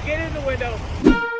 Get in the window.